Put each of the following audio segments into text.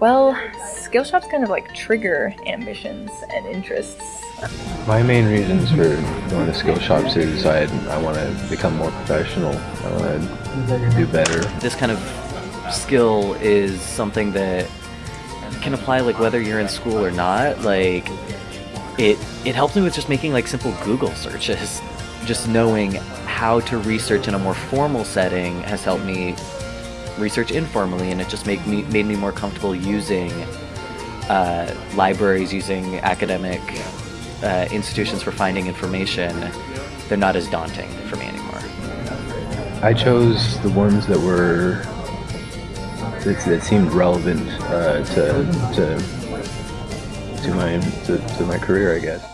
Well, skill shops kind of like trigger ambitions and interests. My main reasons for going to skill shops is I, I want to become more professional. I want to do better. This kind of skill is something that can apply like whether you're in school or not. Like it it helps me with just making like simple Google searches. Just knowing how to research in a more formal setting has helped me research informally, and it just made me made me more comfortable using uh, libraries, using academic uh, institutions for finding information. They're not as daunting for me anymore. I chose the ones that were that, that seemed relevant uh, to to to my to, to my career, I guess.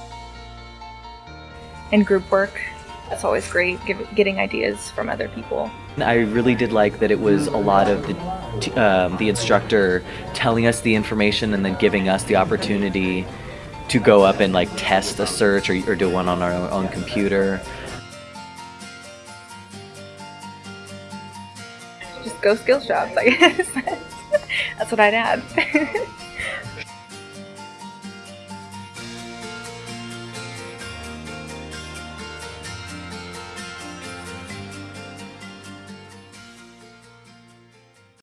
And group work, that's always great, give, getting ideas from other people. I really did like that it was a lot of the, um, the instructor telling us the information and then giving us the opportunity to go up and like test a search or, or do one on our own computer. Just go skill shops, I guess. That's what I'd add.